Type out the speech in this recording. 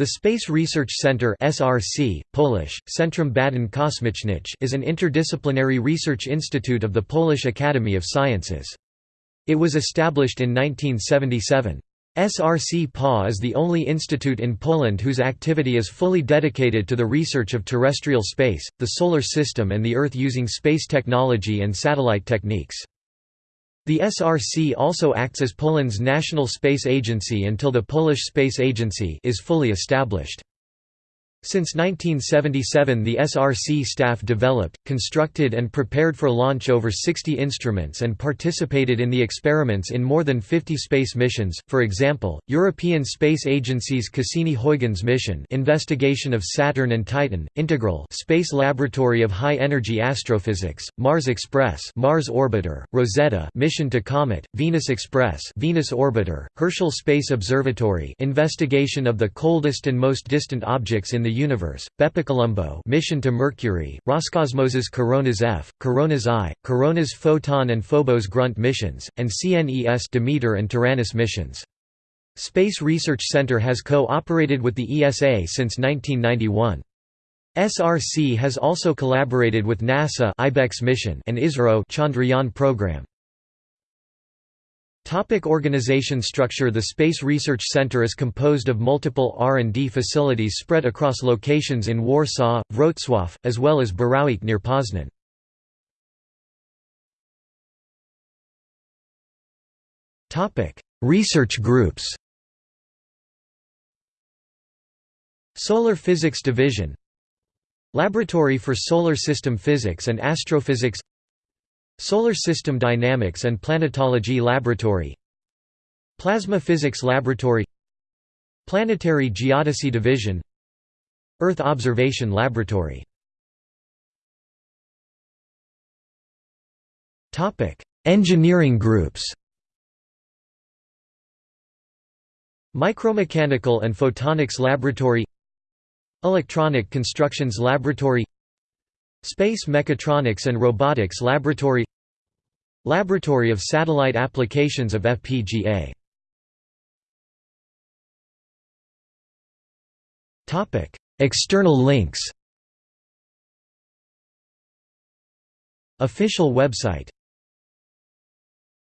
The Space Research Center (SRC, Polish: Centrum Badań Kosmicznych) is an interdisciplinary research institute of the Polish Academy of Sciences. It was established in 1977. SRC PA is the only institute in Poland whose activity is fully dedicated to the research of terrestrial space, the Solar System and the Earth using space technology and satellite techniques. The SRC also acts as Poland's national space agency until the Polish Space Agency is fully established. Since 1977 the SRC staff developed, constructed and prepared for launch over 60 instruments and participated in the experiments in more than 50 space missions, for example, European Space Agency's Cassini-Huygens mission investigation of Saturn and Titan, Integral Space Laboratory of High-Energy Astrophysics, Mars Express Mars Orbiter, Rosetta mission to Comet, Venus Express Venus Orbiter, Herschel Space Observatory investigation of the coldest and most distant objects in the the Universe, BepiColombo mission to Mercury, Roscosmos's Coronas F, Coronas I, Coronas Photon and Phobos Grunt missions, and CNES Demeter and Taranis missions. Space Research Center has co-operated with the ESA since 1991. SRC has also collaborated with NASA IBEX mission and ISRO Chandrayaan program. Topic organization structure The Space Research Center is composed of multiple R&D facilities spread across locations in Warsaw, Wrocław, as well as Borowiec near Poznan. Research groups Solar Physics Division Laboratory for Solar System Physics and Astrophysics Solar System Dynamics and Planetology Laboratory Plasma Physics Laboratory Planetary Geodesy Division Earth Observation Laboratory. Engineering groups. Micromechanical and Photonics Laboratory Electronic Constructions Laboratory Space Mechatronics and Robotics Laboratory Laboratory of Satellite Applications of FPGA External links. Official website